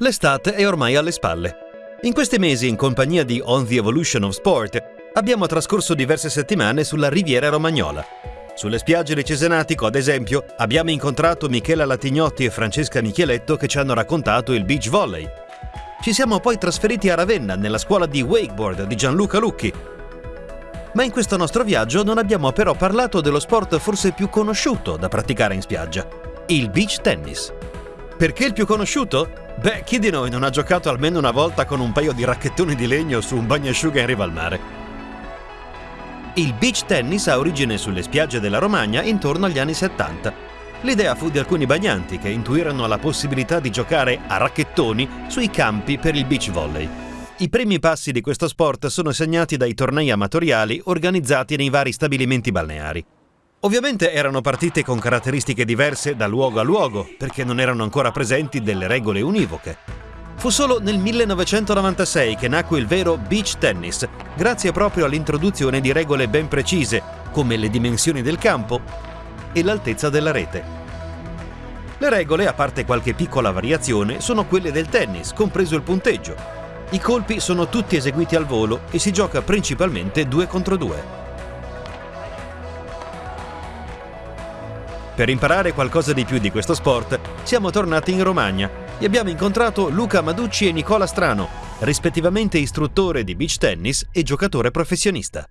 L'estate è ormai alle spalle. In questi mesi, in compagnia di On the Evolution of Sport, abbiamo trascorso diverse settimane sulla Riviera Romagnola. Sulle spiagge di Cesenatico, ad esempio, abbiamo incontrato Michela Latignotti e Francesca Micheletto che ci hanno raccontato il beach volley. Ci siamo poi trasferiti a Ravenna, nella scuola di wakeboard di Gianluca Lucchi. Ma in questo nostro viaggio non abbiamo però parlato dello sport forse più conosciuto da praticare in spiaggia, il beach tennis. Perché il più conosciuto? Beh, chi di noi non ha giocato almeno una volta con un paio di racchettoni di legno su un bagnasciuga in riva al mare? Il beach tennis ha origine sulle spiagge della Romagna intorno agli anni 70. L'idea fu di alcuni bagnanti che intuirono la possibilità di giocare a racchettoni sui campi per il beach volley. I primi passi di questo sport sono segnati dai tornei amatoriali organizzati nei vari stabilimenti balneari. Ovviamente erano partite con caratteristiche diverse da luogo a luogo, perché non erano ancora presenti delle regole univoche. Fu solo nel 1996 che nacque il vero beach tennis, grazie proprio all'introduzione di regole ben precise, come le dimensioni del campo e l'altezza della rete. Le regole, a parte qualche piccola variazione, sono quelle del tennis, compreso il punteggio. I colpi sono tutti eseguiti al volo e si gioca principalmente due contro due. Per imparare qualcosa di più di questo sport, siamo tornati in Romagna e abbiamo incontrato Luca Maducci e Nicola Strano, rispettivamente istruttore di beach tennis e giocatore professionista.